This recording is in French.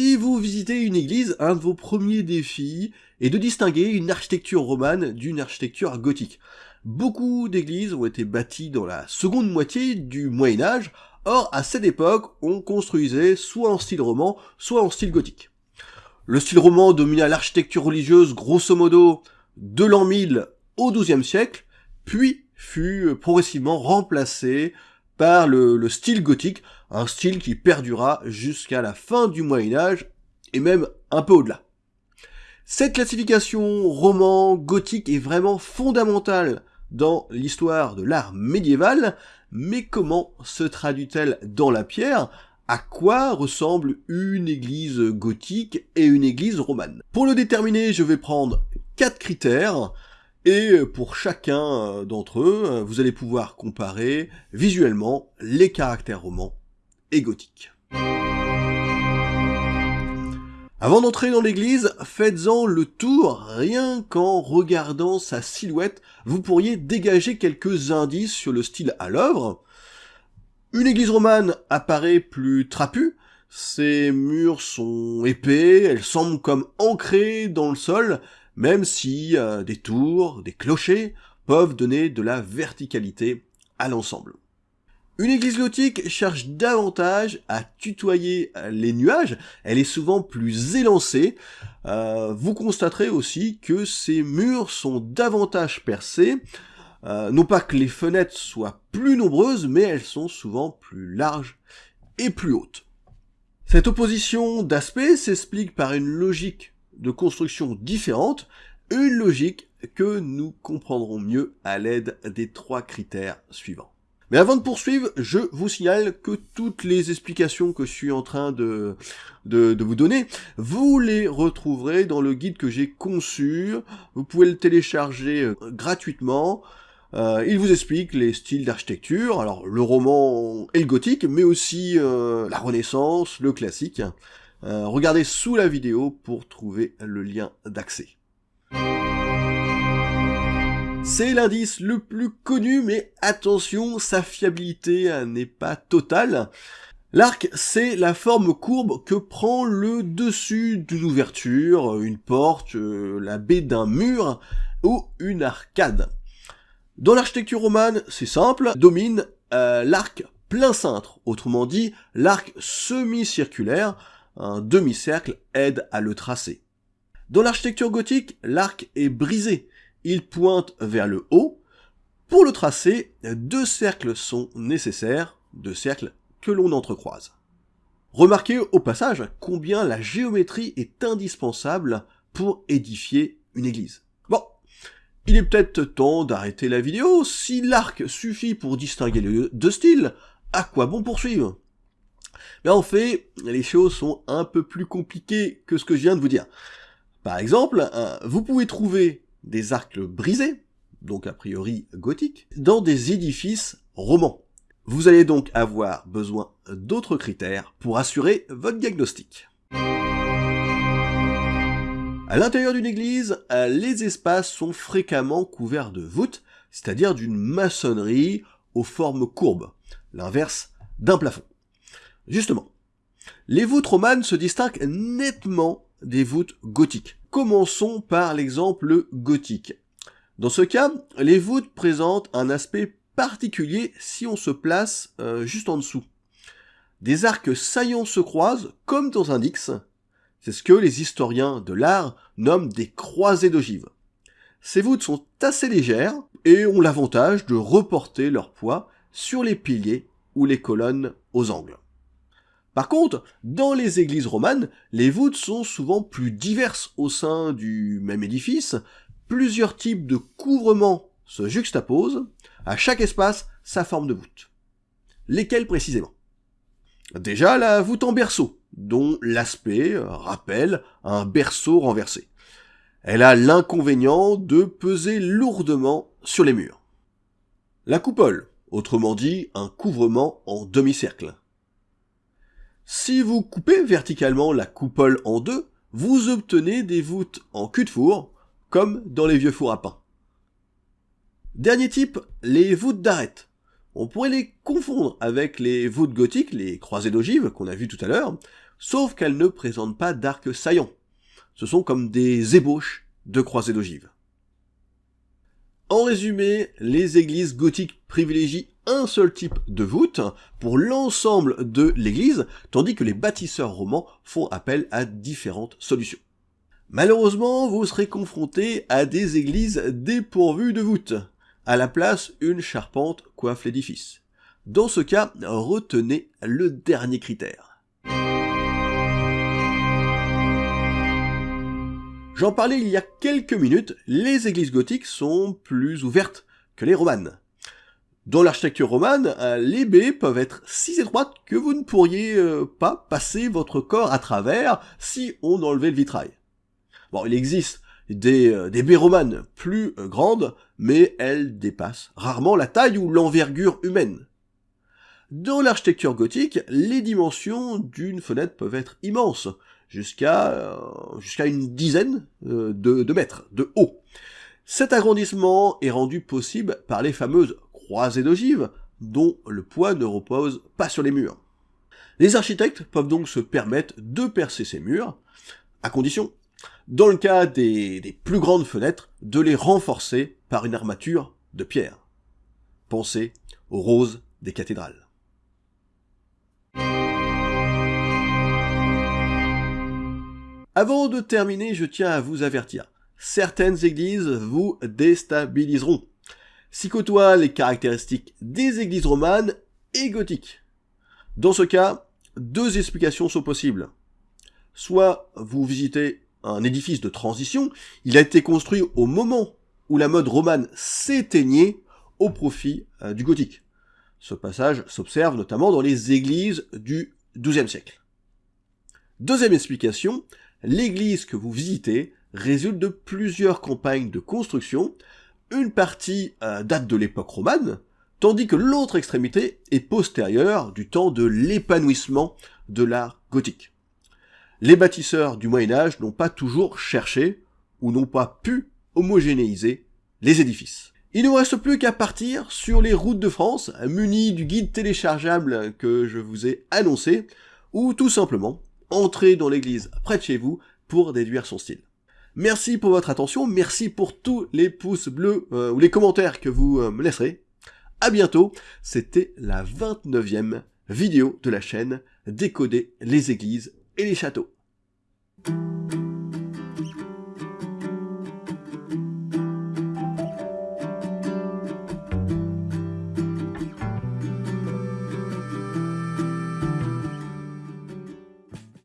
Si vous visitez une église, un de vos premiers défis est de distinguer une architecture romane d'une architecture gothique. Beaucoup d'églises ont été bâties dans la seconde moitié du Moyen Âge, or à cette époque on construisait soit en style roman, soit en style gothique. Le style roman domina l'architecture religieuse grosso modo de l'an 1000 au XIIe siècle, puis fut progressivement remplacé par le, style gothique, un style qui perdura jusqu'à la fin du Moyen Âge, et même un peu au-delà. Cette classification roman gothique est vraiment fondamentale dans l'histoire de l'art médiéval, mais comment se traduit-elle dans la pierre? À quoi ressemble une église gothique et une église romane? Pour le déterminer, je vais prendre quatre critères, et pour chacun d'entre eux, vous allez pouvoir comparer visuellement les caractères romans et gothiques. Avant d'entrer dans l'église, faites-en le tour, rien qu'en regardant sa silhouette, vous pourriez dégager quelques indices sur le style à l'œuvre. Une église romane apparaît plus trapue, ses murs sont épais, elles semblent comme ancrées dans le sol, même si euh, des tours, des clochers peuvent donner de la verticalité à l'ensemble. Une église gothique cherche davantage à tutoyer les nuages, elle est souvent plus élancée. Euh, vous constaterez aussi que ses murs sont davantage percés, euh, non pas que les fenêtres soient plus nombreuses, mais elles sont souvent plus larges et plus hautes. Cette opposition d'aspect s'explique par une logique de construction différente, une logique que nous comprendrons mieux à l'aide des trois critères suivants. Mais avant de poursuivre, je vous signale que toutes les explications que je suis en train de, de, vous donner, vous les retrouverez dans le guide que j'ai conçu. Vous pouvez le télécharger euh, gratuitement. Euh, il vous explique les styles d'architecture, alors le roman et le gothique, mais aussi euh, la renaissance, le classique. regardez sous la vidéo pour trouver le lien d'accès. C'est l'indice le plus connu, mais attention, sa fiabilité euh, n'est pas totale. L'arc, c'est la forme courbe que prend le dessus d'une ouverture, une porte, euh, la baie d'un mur ou une arcade. Dans l'architecture romane, c'est simple, domine euh, l'arc plein cintre, autrement dit l'arc semi-circulaire, un demi-cercle aide à le tracer. Dans l'architecture gothique, l'arc est brisé, il pointe vers le haut. Pour le tracer, deux cercles sont nécessaires, deux cercles que l'on entrecroise. Remarquez au passage combien la géométrie est indispensable pour édifier une église. Bon, il est peut-être temps d'arrêter la vidéo, si l'arc suffit pour distinguer les deux styles, à quoi bon poursuivre? Mais en fait, les choses sont un peu plus compliquées que ce que je viens de vous dire. Par exemple, vous pouvez trouver des arcs brisés, donc a priori gothiques, dans des édifices romans. Vous allez donc avoir besoin d'autres critères pour assurer votre diagnostic. À l'intérieur d'une église, les espaces sont fréquemment couverts de voûtes, c'est-à-dire d'une maçonnerie aux formes courbes, l'inverse d'un plafond. Justement, les voûtes romanes se distinguent nettement des voûtes gothiques. Commençons par l'exemple gothique. Dans ce cas, les voûtes présentent un aspect particulier si on se place euh, juste en dessous. Des arcs saillants se croisent comme dans un X. C'est ce que les historiens de l'art nomment des croisées d'ogives. Ces voûtes sont assez légères et ont l'avantage de reporter leur poids sur les piliers ou les colonnes aux angles. Par contre, dans les églises romanes, les voûtes sont souvent plus diverses au sein du même édifice, plusieurs types de couvrements se juxtaposent, à chaque espace sa forme de voûte. Lesquels précisément? Déjà la voûte en berceau, dont l'aspect rappelle un berceau renversé. Elle a l'inconvénient de peser lourdement sur les murs. La coupole, autrement dit un couvrement en demi-cercle. Si vous coupez verticalement la coupole en deux, vous obtenez des voûtes en cul de four, comme dans les vieux fours à pain. Dernier type, les voûtes d'arête. On pourrait les confondre avec les voûtes gothiques, les croisées d'ogives qu'on a vues tout à l'heure. sauf qu'elles ne présentent pas d'arc saillant. Ce sont comme des ébauches de croisées d'ogives. En résumé, les églises gothiques privilégient un seul type de voûte pour l'ensemble de l'église, tandis que les bâtisseurs romans font appel à différentes solutions. Malheureusement, vous serez confronté à des églises dépourvues de voûte. À la place, une charpente coiffe l'édifice. Dans ce cas, retenez le dernier critère. J'en parlais il y a quelques minutes, les églises gothiques sont plus ouvertes que les romanes. Dans l'architecture romane, euh, les baies peuvent être si étroites que vous ne pourriez euh, pas passer votre corps à travers si on enlevait le vitrail. Bon, il existe des, euh, baies romanes plus grandes, mais elles dépassent rarement la taille ou l'envergure humaine. Dans l'architecture gothique, les dimensions d'une fenêtre peuvent être immenses, jusqu'à une dizaine de mètres de haut. Cet agrandissement est rendu possible par les fameuses croisées d'ogives, dont le poids ne repose pas sur les murs. Les architectes peuvent donc se permettre de percer ces murs, à condition, dans le cas des, des plus grandes fenêtres, de les renforcer par une armature de pierre. Pensez aux roses des cathédrales. Avant de terminer, je tiens à vous avertir. Certaines églises vous déstabiliseront. Si côtoient les caractéristiques des églises romanes et gothiques. Dans ce cas, deux explications sont possibles. Soit vous visitez un édifice de transition, il a été construit au moment où la mode romane s'éteignait au profit euh, du gothique. Ce passage s'observe notamment dans les églises du XIIe siècle. Deuxième explication, l'église que vous visitez résulte de plusieurs campagnes de construction, une partie euh, date de l'époque romane, tandis que l'autre extrémité est postérieure du temps de l'épanouissement de l'art gothique. Les bâtisseurs du Moyen Âge n'ont pas toujours cherché, ou n'ont pas pu, homogénéiser les édifices. Il ne vous reste plus qu'à partir sur les routes de France, munis du guide téléchargeable que je vous ai annoncé, ou tout simplement entrez dans l'église près de chez vous pour déduire son style. Merci pour votre attention, merci pour tous les pouces bleus euh, ou les commentaires que vous euh, me laisserez. À bientôt, c'était la 29e vidéo de la chaîne Décoder les églises et les châteaux.